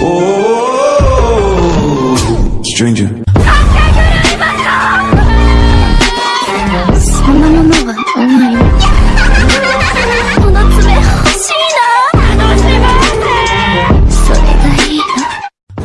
Oh, stranger. そんなものは